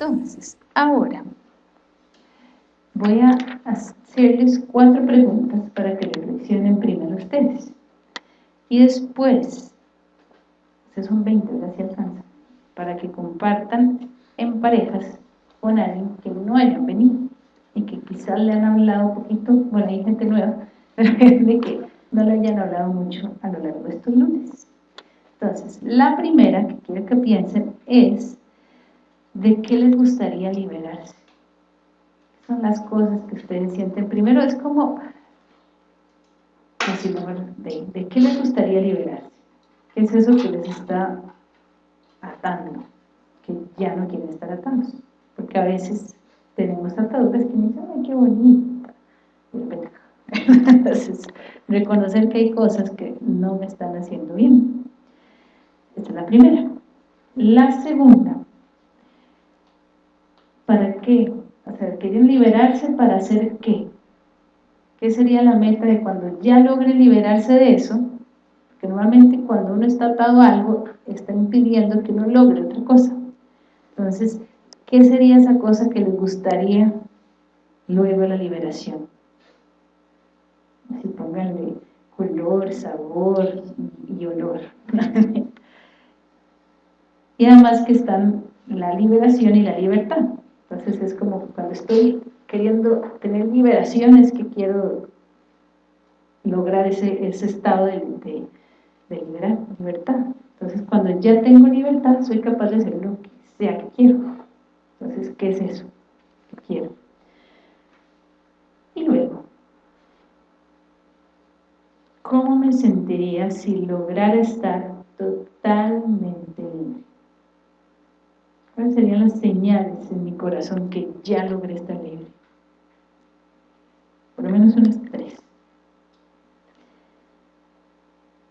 Entonces, ahora voy a hacerles cuatro preguntas para que reflexionen primero ustedes. Y después, ustedes son 20, ¿verdad? Si alcanza, para que compartan en parejas con alguien que no hayan venido y que quizás le han hablado un poquito, bueno, hay gente nueva, pero de que no le hayan hablado mucho a lo largo de estos lunes. Entonces, la primera que quiero que piensen es de qué les gustaría liberarse. Son las cosas que ustedes sienten. Primero es como, de, de qué les gustaría liberarse. ¿Qué es eso que les está atando? Que ya no quieren estar atados. Porque a veces tenemos ataduras que dicen, ay, qué bonita. Entonces, reconocer que hay cosas que no me están haciendo bien. Esta es la primera. La segunda, ¿para qué? O sea, quieren liberarse para hacer qué? ¿Qué sería la meta de cuando ya logre liberarse de eso? Porque normalmente cuando uno está atado a algo, está impidiendo que uno logre otra cosa. Entonces, ¿qué sería esa cosa que les gustaría luego la liberación? Así pónganle color, sabor y olor. y además que están la liberación y la libertad. Entonces es como cuando estoy queriendo tener liberaciones que quiero lograr ese, ese estado de, de, libertad. Entonces cuando ya tengo libertad soy capaz de hacer lo que sea que quiero. Entonces, ¿qué es eso que quiero? Y luego, ¿cómo me sentiría si lograra estar totalmente libre? ¿Cuáles serían las señales en mi corazón que ya logré estar libre? Por lo menos unas tres.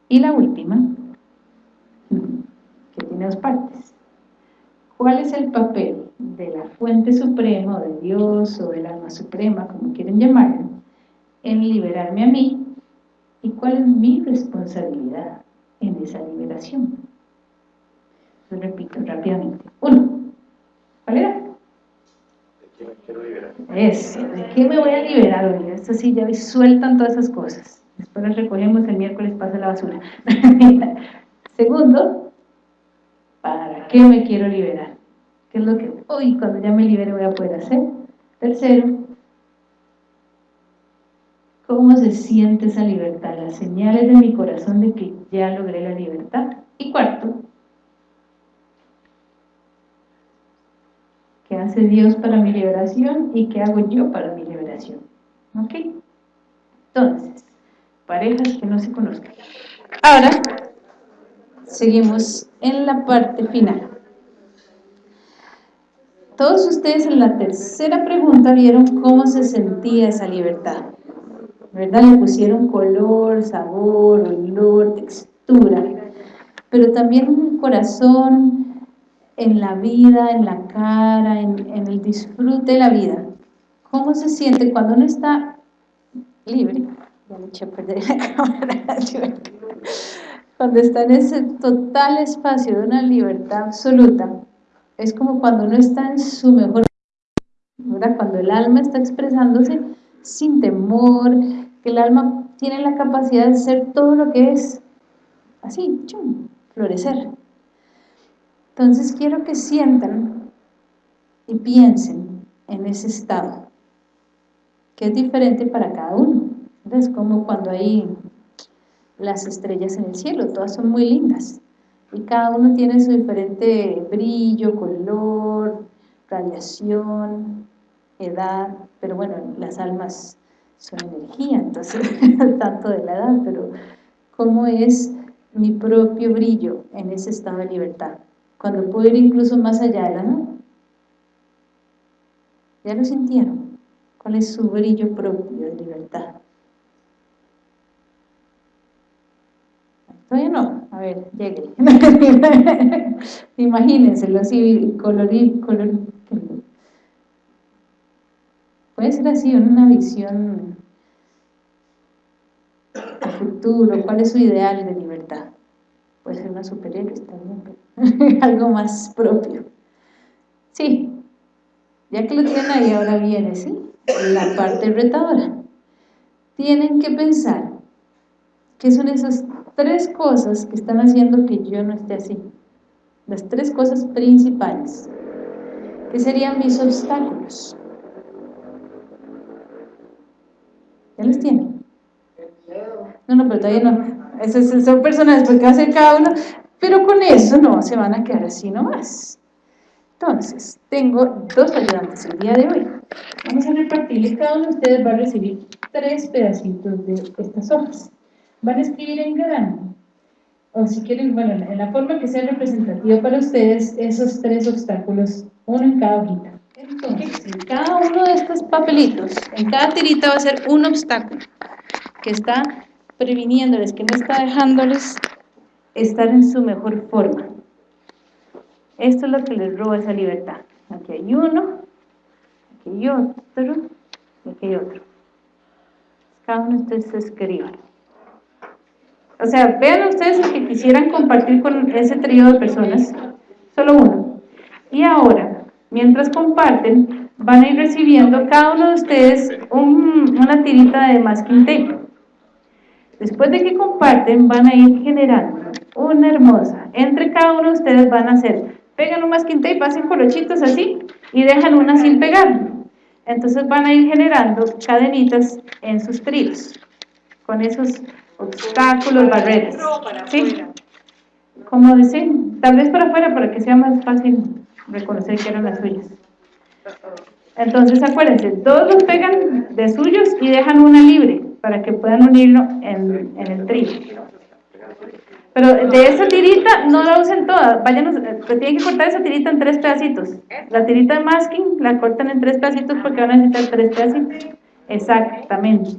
Y la última, que tiene dos partes. ¿Cuál es el papel de la fuente suprema, de Dios, o del alma suprema, como quieren llamarlo, en liberarme a mí? ¿Y cuál es mi responsabilidad en esa liberación? Lo repito rápidamente. Uno, ¿Cuál era? ¿De qué me quiero liberar? Eso, ¿de qué me voy a liberar hoy? Esto sí, ya sueltan todas esas cosas. Después las recogemos, el miércoles pasa la basura. Segundo, ¿para qué me quiero liberar? ¿Qué es lo que hoy, cuando ya me libere, voy a poder hacer? Tercero, ¿cómo se siente esa libertad? Las señales de mi corazón de que ya logré la libertad. Y cuarto, ¿Qué hace Dios para mi liberación y qué hago yo para mi liberación? ¿Ok? Entonces, parejas que no se conozcan. Ahora, seguimos en la parte final. Todos ustedes en la tercera pregunta vieron cómo se sentía esa libertad. ¿Verdad? Le pusieron color, sabor, olor, textura. Pero también un corazón, en la vida, en la cara, en, el disfrute de la vida. ¿Cómo se siente cuando uno está libre? Ya le eché a perder la cámara. Cuando está en ese total espacio de una libertad absoluta, es como cuando uno está en su mejor ¿verdad? cuando el alma está expresándose sin temor, que el alma tiene la capacidad de ser todo lo que es, así, chum, florecer. Entonces quiero que sientan y piensen en ese estado, que es diferente para cada uno. Es como cuando hay las estrellas en el cielo, todas son muy lindas, y cada uno tiene su diferente brillo, color, radiación, edad, pero bueno, las almas son energía, entonces, tanto de la edad, pero cómo es mi propio brillo en ese estado de libertad cuando puedo ir incluso más allá de la. ¿Ya lo sintieron? ¿Cuál es su brillo propio de libertad? Todavía no, a ver, llegue. Imagínenselo así, colorir, color. Puede ser así, una visión a futuro, ¿cuál es su ideal de libertad? Puede ser una superhéroe, pero algo más propio. Sí, Ya que lo tienen ahí, ahora viene, ¿sí? La parte retadora. Tienen que pensar qué son esas tres cosas que están haciendo que yo no esté así. Las tres cosas principales. ¿Qué serían mis obstáculos? ¿Ya los tienen? No, no, pero todavía no. Esas son va a hacer cada uno, pero con eso no se van a quedar así nomás. Entonces, tengo dos ayudantes el día de hoy. Vamos a repartirles, cada uno de ustedes va a recibir tres pedacitos de estas hojas. Van a escribir en grande, o si quieren, bueno, en la forma que sea representativa para ustedes, esos tres obstáculos, uno en cada hojita. Entonces, en cada uno de estos papelitos, en cada tirita va a ser un obstáculo que está previniéndoles, que no está dejándoles estar en su mejor forma. Esto es lo que les roba esa libertad. Aquí hay uno, aquí hay otro, aquí hay otro. Cada uno de ustedes se escriban. O sea, vean ustedes el que quisieran compartir con ese trío de personas, solo uno. Y ahora, mientras comparten, van a ir recibiendo cada uno de ustedes una tirita de masking tape. Después de que comparten, van a ir generando una hermosa. Entre cada uno de ustedes van a hacer pegan un masking tape, hacen colochitos así y dejan una sin pegar. Entonces van a ir generando cadenitas en sus tríos, con esos obstáculos, barreras. ¿Sí? Como dicen, tal vez para afuera para que sea más fácil reconocer que eran las suyas. Entonces acuérdense, todos los pegan de suyos y dejan una libre para que puedan unirlo en, en el trío. Pero de esa tirita no la usen toda, vayan, eh, tienen que cortar esa tirita en tres pedacitos. La tirita de masking la cortan en tres pedacitos porque van a necesitar tres pedacitos. Exactamente.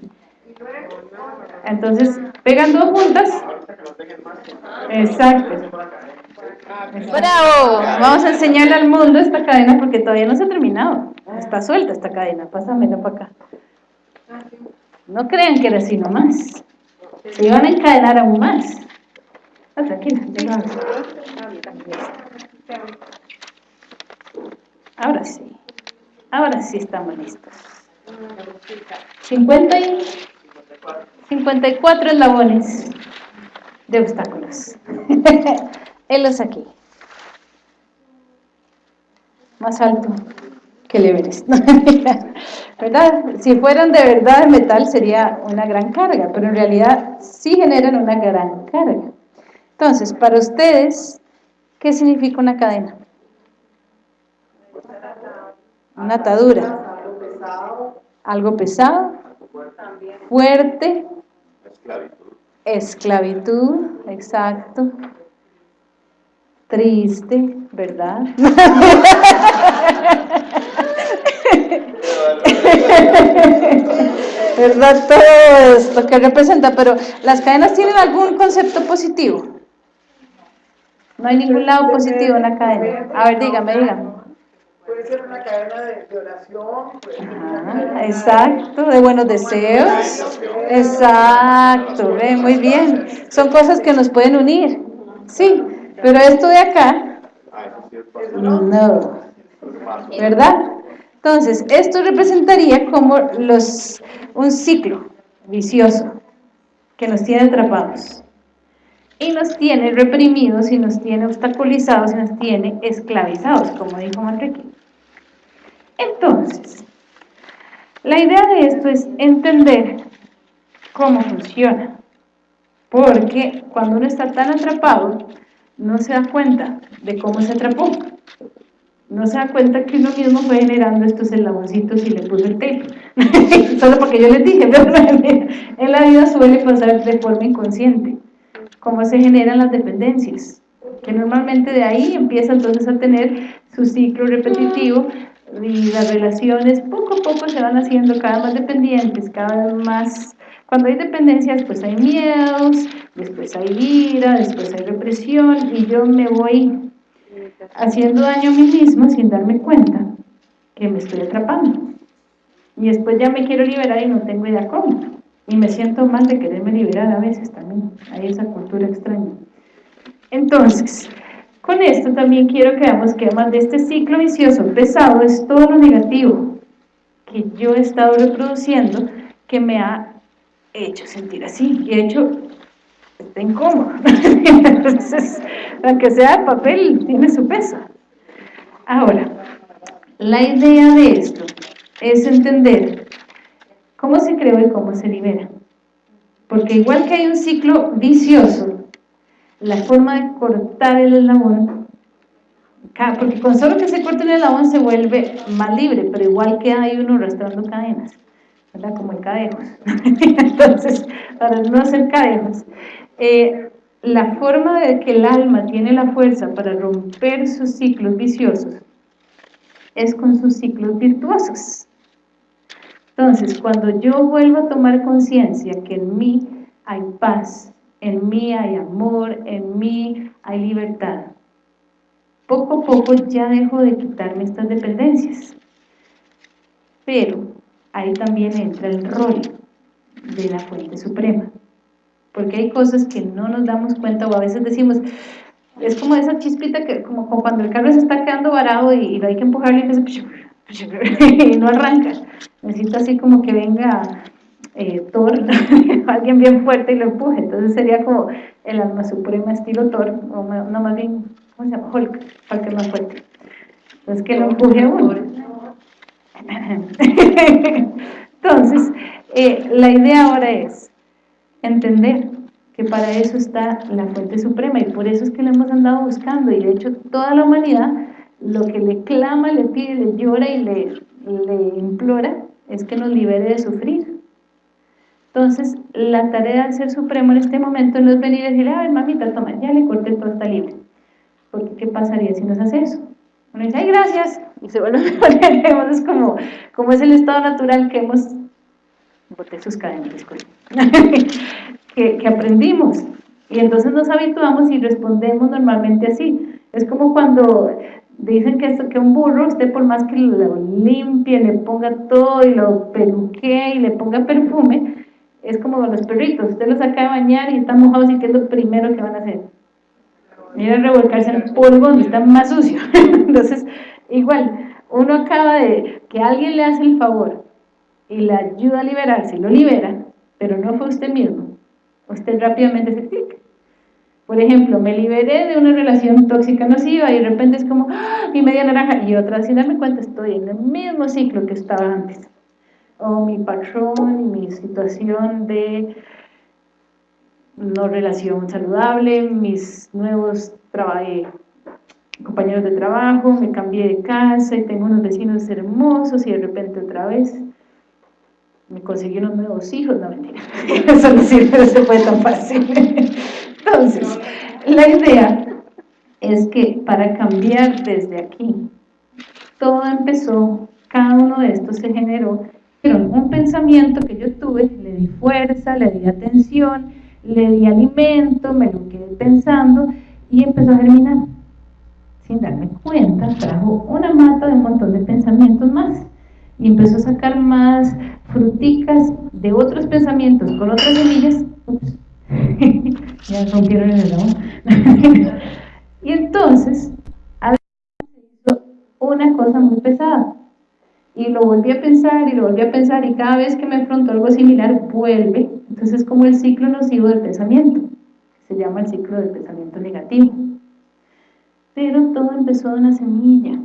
Entonces, pegan dos juntas. Exacto. Bravo. Vamos a enseñarle al mundo esta cadena porque todavía no se ha terminado. Está suelta esta cadena. Pásamela para acá. No crean que era así nomás. Se iban a encadenar aún más. Ahora sí. Ahora sí estamos listos. 50 y 54 eslabones de obstáculos. Helos aquí. Más alto que el Everest. ¿Verdad? Si fueran de verdad de metal sería una gran carga, pero en realidad sí generan una gran carga. Entonces, para ustedes, ¿qué significa una cadena? Una atadura. Algo pesado. Fuerte. Esclavitud. Esclavitud, exacto. Triste, ¿verdad? ¿Verdad? Todo esto que representa, pero las cadenas tienen algún concepto positivo. No hay ningún lado positivo en la cadena. A ver, dígame, dígame. Puede ser una cadena de, oración. exacto, de buenos deseos. Exacto, ve, muy bien. Son cosas que nos pueden unir. Sí, pero esto de acá, no. ¿Verdad? Entonces, esto representaría como los, un ciclo vicioso que nos tiene atrapados y nos tiene reprimidos y nos tiene obstaculizados y nos tiene esclavizados, como dijo Manrique. Entonces, la idea de esto es entender cómo funciona, porque cuando uno está tan atrapado, no se da cuenta de cómo se atrapó. No se da cuenta que uno mismo fue generando estos eslaboncitos y le puso el tape. Solo porque yo les dije, pero en la vida suele pasar de forma inconsciente cómo se generan las dependencias, que normalmente de ahí empieza entonces a tener su ciclo repetitivo y las relaciones poco a poco se van haciendo cada vez más dependientes, cada vez más... Cuando hay dependencias, pues hay miedos, después hay ira, después hay represión y yo me voy haciendo daño a mí mismo sin darme cuenta que me estoy atrapando. Y después ya me quiero liberar y no tengo idea cómo. Y me siento mal de quererme liberar a veces también. Hay esa cultura extraña. Entonces, con esto también quiero que veamos que además de este ciclo vicioso pesado es todo lo negativo que yo he estado reproduciendo que me ha hecho sentir así y he hecho está incómodo entonces aunque sea papel tiene su peso ahora la idea de esto es entender cómo se creó y cómo se libera porque igual que hay un ciclo vicioso la forma de cortar el eslabón, porque con solo que se corte el eslabón se vuelve más libre, pero igual que hay uno arrastrando cadenas, ¿verdad? Como el cadejos. Entonces, para no hacer cadejos, eh, la forma de que el alma tiene la fuerza para romper sus ciclos viciosos es con sus ciclos virtuosos. Entonces, cuando yo vuelvo a tomar conciencia que en mí hay paz, en mí hay amor, en mí hay libertad. Poco a poco ya dejo de quitarme estas dependencias. Pero ahí también entra el rol de la fuente suprema. Porque hay cosas que no nos damos cuenta o a veces decimos, es como esa chispita que como, cuando el carro se está quedando varado y, lo hay que empujarlo y, y no arranca. Necesito así como que venga eh, Thor, alguien bien fuerte y lo empuje, entonces sería como el alma suprema estilo Thor, o no más bien, ¿cómo se llama? Hulk, para que más fuerte. Entonces que lo empuje uno. Entonces, eh, la idea ahora es entender que para eso está la fuente suprema y por eso es que lo hemos andado buscando y de hecho toda la humanidad lo que le clama, le pide, le llora y le, le implora es que nos libere de sufrir entonces, la tarea del Ser Supremo en este momento no es venir y decirle, ay, mamita, toma, ya le corté todo, está libre. Porque, ¿qué pasaría si nos hace eso? Uno dice, ay, gracias, y se vuelve a poner, es como, como es el estado natural que hemos, boté sus cadenas, que, aprendimos. Y entonces nos habituamos y respondemos normalmente así. Es como cuando dicen que, esto, que un burro, usted por más que lo limpie, le ponga todo y lo peluque y le ponga perfume, es como los perritos, usted los saca de bañar y están mojados y ¿qué es lo primero que van a hacer? Ir a revolcarse en polvo donde está más sucio. Entonces, igual, uno acaba de que alguien le hace el favor y le ayuda a liberarse, lo libera, pero no fue usted mismo. Usted rápidamente se clic. Por ejemplo, me liberé de una relación tóxica nociva y de repente es como, ¡ah! mi media naranja, y otra, sin darme cuenta, estoy en el mismo ciclo que estaba antes o mi patrón mi situación de no relación saludable, mis nuevos eh, compañeros de trabajo, me cambié de casa y tengo unos vecinos hermosos y de repente otra vez me conseguí unos nuevos hijos, no mentira, eso no sirve, no se fue tan fácil. Entonces, la idea es que para cambiar desde aquí, todo empezó, cada uno de estos se generó un pensamiento que yo tuve, le di fuerza, le di atención, le di alimento, me lo quedé pensando y empezó a germinar. Sin darme cuenta, trajo una mata de un montón de pensamientos más y empezó a sacar más fruticas de otros pensamientos con otras semillas. Ups. ya rompieron el helado. y entonces, una cosa muy pesada y lo volví a pensar y lo volví a pensar y cada vez que me afrontó algo similar vuelve, entonces es como el ciclo nocivo del pensamiento, se llama el ciclo del pensamiento negativo. Pero todo empezó de una semilla,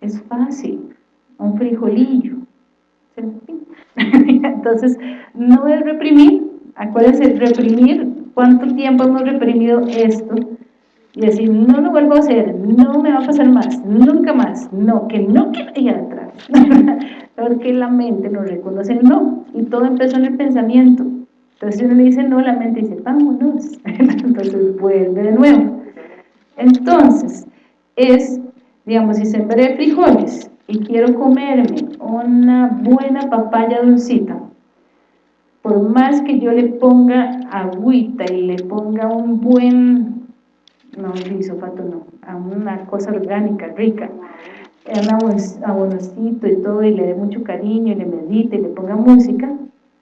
es fácil, un frijolillo. Entonces, no es reprimir, acuérdense, reprimir, ¿cuánto tiempo hemos reprimido esto? y decir, no lo vuelvo a hacer, no me va a pasar más, nunca más, no, que no quiero ir atrás, porque la mente no reconoce el no, y todo empezó en el pensamiento, entonces uno le dice no, la mente dice, vámonos, entonces vuelve de nuevo, entonces, es, digamos, si sembré frijoles y quiero comerme una buena papaya dulcita, por más que yo le ponga agüita y le ponga un buen no glisofato no, a una cosa orgánica, rica, un abonocito y todo, y le dé mucho cariño, y le medite, y le ponga música,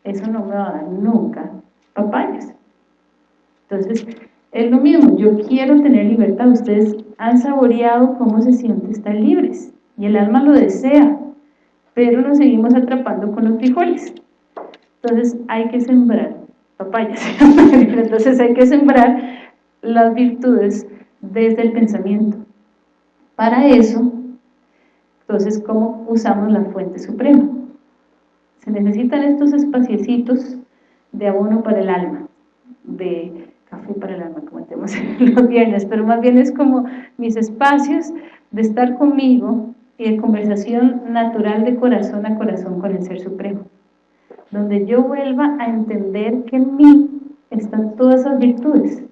eso no me va a dar nunca papayas. Entonces, es lo mismo, yo quiero tener libertad, ustedes han saboreado cómo se siente estar libres, y el alma lo desea, pero nos seguimos atrapando con los frijoles. Entonces hay que sembrar papayas, entonces hay que sembrar las virtudes desde el pensamiento. Para eso, entonces, ¿cómo usamos la fuente suprema? Se necesitan estos espaciecitos de abono para el alma, de café para el alma, como tenemos los viernes, pero más bien es como mis espacios de estar conmigo y de conversación natural de corazón a corazón con el Ser Supremo, donde yo vuelva a entender que en mí están todas esas virtudes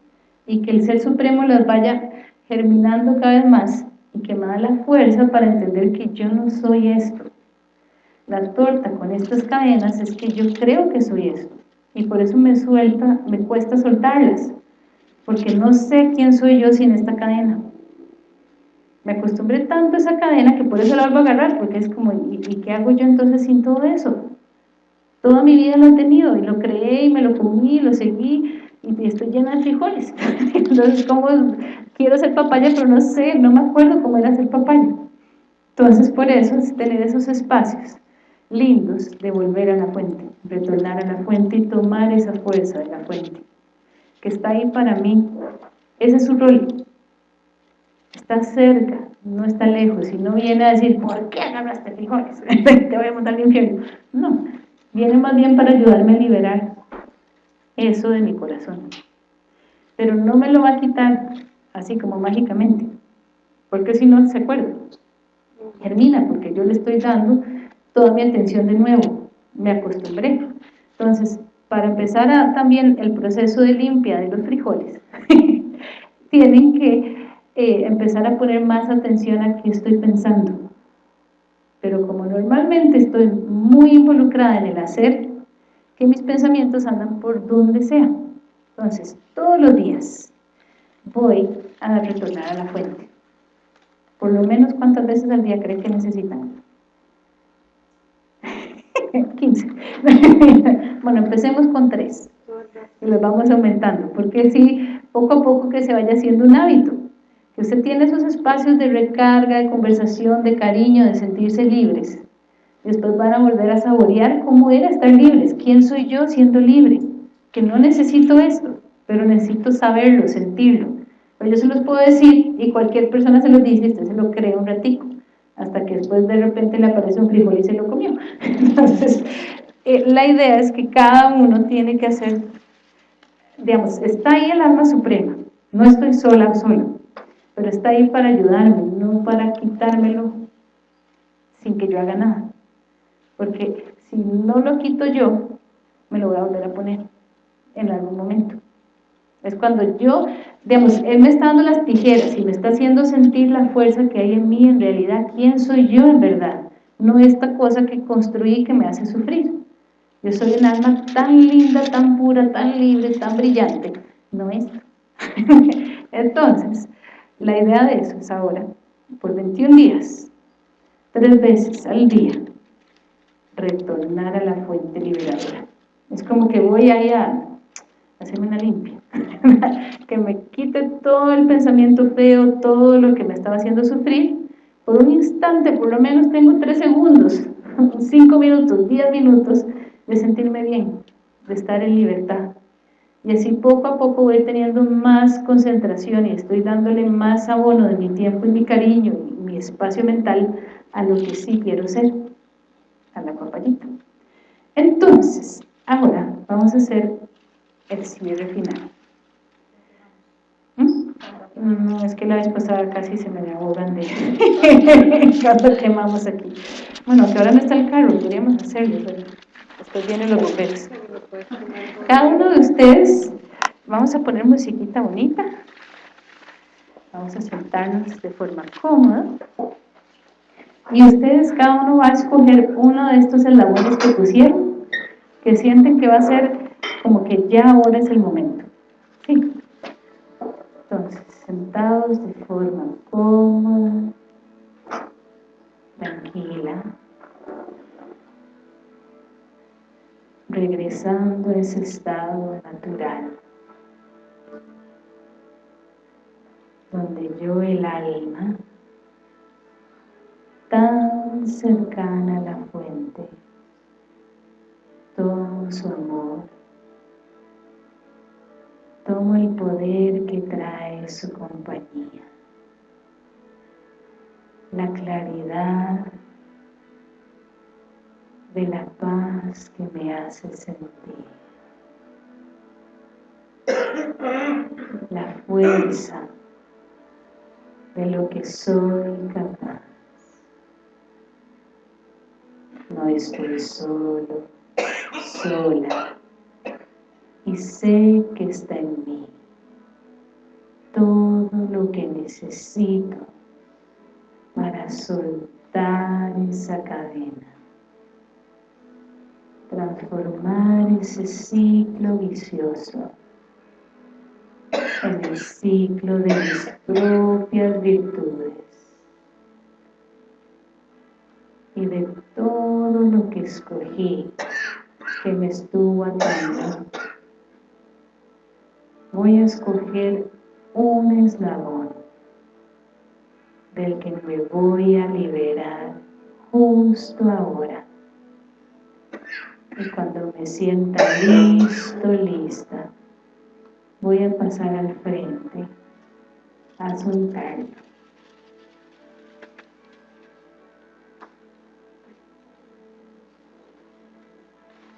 y que el Ser Supremo las vaya germinando cada vez más y que me da la fuerza para entender que yo no soy esto. La torta con estas cadenas es que yo creo que soy esto y por eso me suelta, me cuesta soltarlas, porque no sé quién soy yo sin esta cadena. Me acostumbré tanto a esa cadena que por eso la vuelvo a agarrar, porque es como, ¿y, qué hago yo entonces sin todo eso? Toda mi vida lo he tenido y lo creé y me lo comí, lo seguí y estoy llena de frijoles. Entonces, ¿cómo quiero ser papaya? Pero no sé, no me acuerdo cómo era ser papaya. Entonces, por eso es tener esos espacios lindos de volver a la fuente, retornar a la fuente y tomar esa fuerza de la fuente, que está ahí para mí. Ese es su rol. Está cerca, no está lejos, y no viene a decir, ¿por qué agarraste frijoles? Te voy a montar al infierno. No, viene más bien para ayudarme a liberar eso de mi corazón. Pero no me lo va a quitar así como mágicamente, porque si no se acuerda, germina, porque yo le estoy dando toda mi atención de nuevo, me acostumbré. Entonces, para empezar a, también el proceso de limpia de los frijoles, tienen que eh, empezar a poner más atención a qué estoy pensando. Pero como normalmente estoy muy involucrada en el hacer, que mis pensamientos andan por donde sea. Entonces, todos los días voy a retornar a la fuente. Por lo menos, ¿cuántas veces al día creen que necesitan? 15. bueno, empecemos con 3. Y los vamos aumentando. Porque si poco a poco que se vaya haciendo un hábito. Que usted tiene esos espacios de recarga, de conversación, de cariño, de sentirse libres. Después van a volver a saborear cómo era estar libres. ¿Quién soy yo siendo libre? Que no necesito esto, pero necesito saberlo, sentirlo. Pues yo se los puedo decir y cualquier persona se los dice y usted se lo cree un ratico, hasta que después de repente le aparece un frijol y se lo comió. Entonces, eh, la idea es que cada uno tiene que hacer, digamos, está ahí el alma suprema, no estoy sola solo, pero está ahí para ayudarme, no para quitármelo sin que yo haga nada porque si no lo quito yo, me lo voy a volver a poner en algún momento. Es cuando yo, digamos, Él me está dando las tijeras y me está haciendo sentir la fuerza que hay en mí en realidad, ¿quién soy yo en verdad? No esta cosa que construí que me hace sufrir. Yo soy un alma tan linda, tan pura, tan libre, tan brillante. No es. Entonces, la idea de eso es ahora, por 21 días, tres veces al día, retornar a la fuente liberadora. Es como que voy ahí a hacerme una limpia, que me quite todo el pensamiento feo, todo lo que me estaba haciendo sufrir, por un instante, por lo menos tengo tres segundos, cinco minutos, diez minutos de sentirme bien, de estar en libertad. Y así poco a poco voy teniendo más concentración y estoy dándole más abono de mi tiempo y mi cariño y mi espacio mental a lo que sí quiero ser a la papayita. Entonces, ahora vamos a hacer el cierre final. ¿Mm? No, es que la vez pasada casi se me ahogan de cuando quemamos aquí. Bueno, que ahora no está el carro, podríamos hacerlo, pero después vienen los bomberos. Cada uno de ustedes, vamos a poner musiquita bonita. Vamos a sentarnos de forma cómoda. Y ustedes, cada uno va a escoger uno de estos eslabones que pusieron, que sienten que va a ser como que ya ahora es el momento. ¿Sí? Entonces, sentados de forma cómoda, tranquila, regresando a ese estado natural. donde yo el alma, tan cercana a la fuente, todo su amor, tomo el poder que trae su compañía, la claridad de la paz que me hace sentir, la fuerza de lo que soy capaz. No estoy solo, sola, y sé que está en mí todo lo que necesito para soltar esa cadena, transformar ese ciclo vicioso en el ciclo de mis propias virtudes y de todo lo que escogí que me estuvo atando. Voy a escoger un eslabón del que me voy a liberar justo ahora y cuando me sienta listo, lista voy a pasar al frente a soltarlo.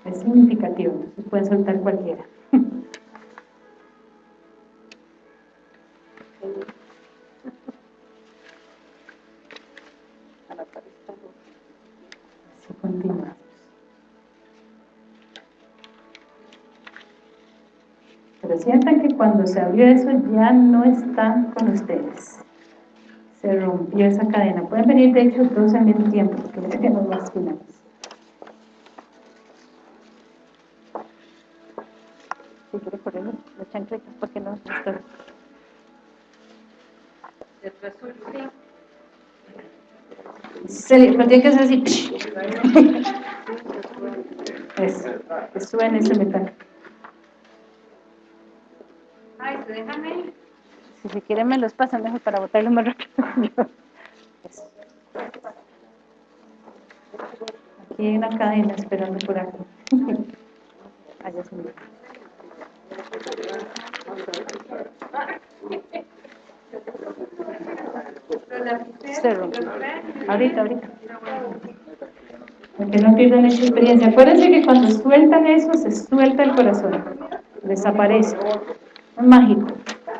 Es significativo, se puede soltar cualquiera. Así continuamos. Sientan que cuando se abrió eso ya no están con ustedes. Se rompió esa cadena. Pueden venir de hecho todos al mismo tiempo, porque ya nos más finales. Si quiere correr los chancletas, porque no estoy. Se, pero tiene que ser así. Eso, que suene ese metal. Ay, déjame. Si se quieren me los pasan mejor para botarlos más rápido. Aquí hay una cadena esperando por aquí. Allá se me. Se. Ahorita, ahorita. Porque no pierdan esa experiencia. Acuérdense que cuando sueltan eso, se suelta el corazón. Desaparece. Mágico.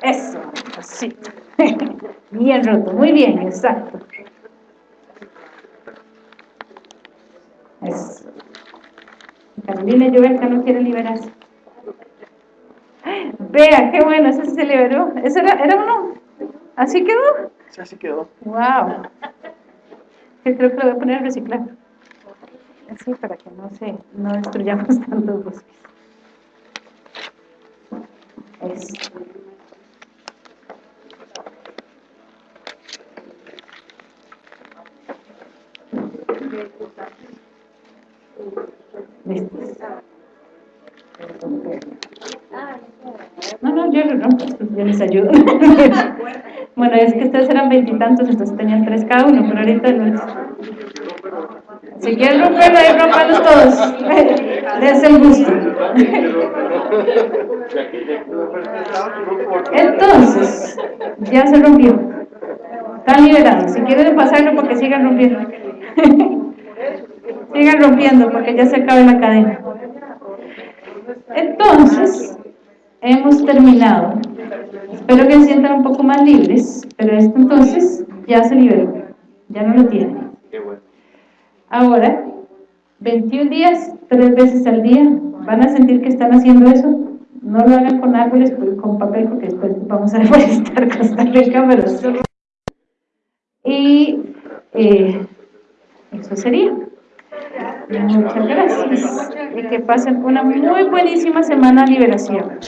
Eso, así. Bien roto. Muy bien, exacto. Eso. Carolina Lloverca no quiere liberarse. Vea, qué bueno, ese se liberó. ¿Ese era, era uno? ¿Así quedó? Sí, así quedó. Wow. Yo creo que lo voy a poner a reciclar. Así para que no se, no destruyamos tantos bosques. Listos. No, no, yo rompo, yo les ayudo. bueno, es que ustedes eran veintitantos, entonces tenían tres cada uno, pero ahorita no es. Si quieren romperlo, ahí rompanlos todos. Les el gusto. Entonces, ya se rompió. Están liberados. Si quieren pasarlo, porque sigan rompiendo. sigan rompiendo, porque ya se acaba la cadena. Entonces, hemos terminado. Espero que se sientan un poco más libres, pero esto entonces ya se liberó, ya no lo tienen. Ahora, 21 días, tres veces al día, van a sentir que están haciendo eso. No lo hagan con árboles, con papel, porque después vamos a deforestar Costa Rica, pero Y eh, eso sería. Muchas gracias. Y que pasen una muy buenísima semana de liberación.